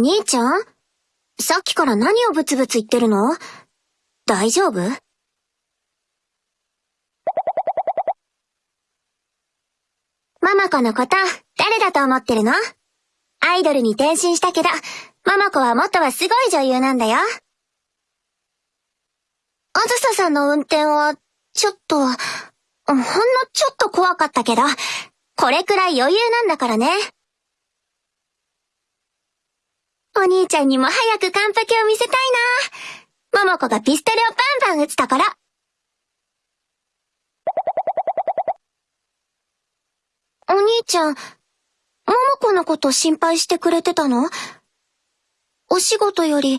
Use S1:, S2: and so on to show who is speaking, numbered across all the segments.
S1: お兄ちゃん？さっきから何をブツブツ言ってるの？大丈夫？ママ子のこと、誰だと思ってるの？アイドルに転身したけど、ママ子は元はすごい女優なんだよ。あずささんの運転は、ちょっと、ほんのちょっと怖かったけど、これくらい余裕なんだからね。お兄ちゃんにも早く完璧を見せたいな。ももこがピストルをバンバン撃つたから。お兄ちゃん、ももこのこと心配してくれてたの？お仕事より、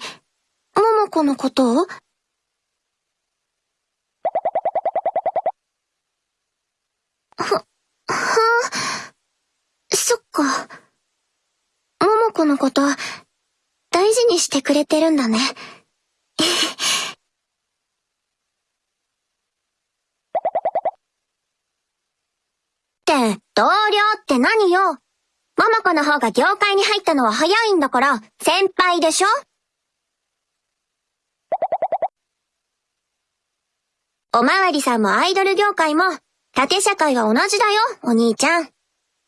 S1: ももこのことを？は、はそっか。ももこのこと、大事にしてくれてるんだね。って、同僚って何よ？ママ子の方が業界に入ったのは早いんだから、先輩でしょ？おまわりさんもアイドル業界も、縦社会は同じだよ、お兄ちゃん。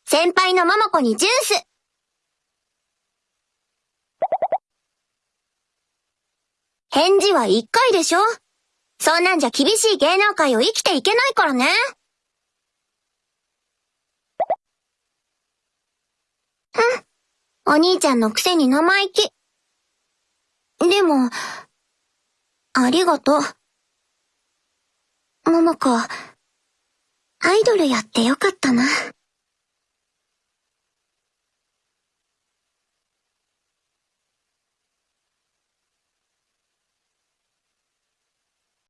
S1: 先輩のママ子にジュース返事は一回でしょ？そんなんじゃ厳しい芸能界を生きていけないからね。うん。お兄ちゃんのくせに生意気。でも、ありがとう。ももこ、アイドルやってよかったな。